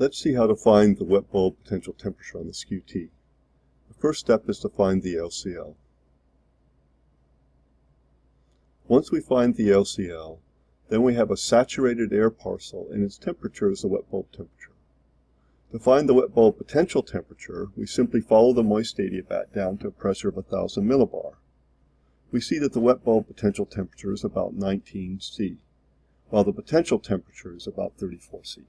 Let's see how to find the wet bulb potential temperature on the Skew-T. The first step is to find the LCL. Once we find the LCL, then we have a saturated air parcel and its temperature is the wet bulb temperature. To find the wet bulb potential temperature, we simply follow the moist adiabat down to a pressure of 1000 millibar. We see that the wet bulb potential temperature is about 19 C, while the potential temperature is about 34 C.